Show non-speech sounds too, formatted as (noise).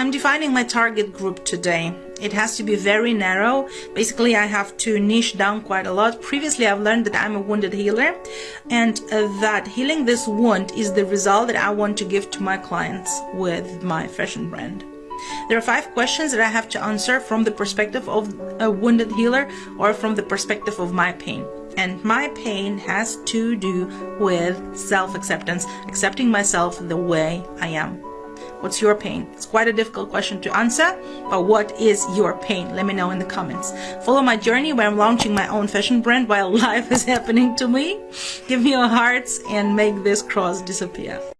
I'm defining my target group today. It has to be very narrow. Basically, I have to niche down quite a lot. Previously, I've learned that I'm a wounded healer and uh, that healing this wound is the result that I want to give to my clients with my fashion brand. There are five questions that I have to answer from the perspective of a wounded healer or from the perspective of my pain. And my pain has to do with self-acceptance, accepting myself the way I am. What's your pain? It's quite a difficult question to answer, but what is your pain? Let me know in the comments. Follow my journey where I'm launching my own fashion brand while (laughs) life is happening to me. Give me your hearts and make this cross disappear.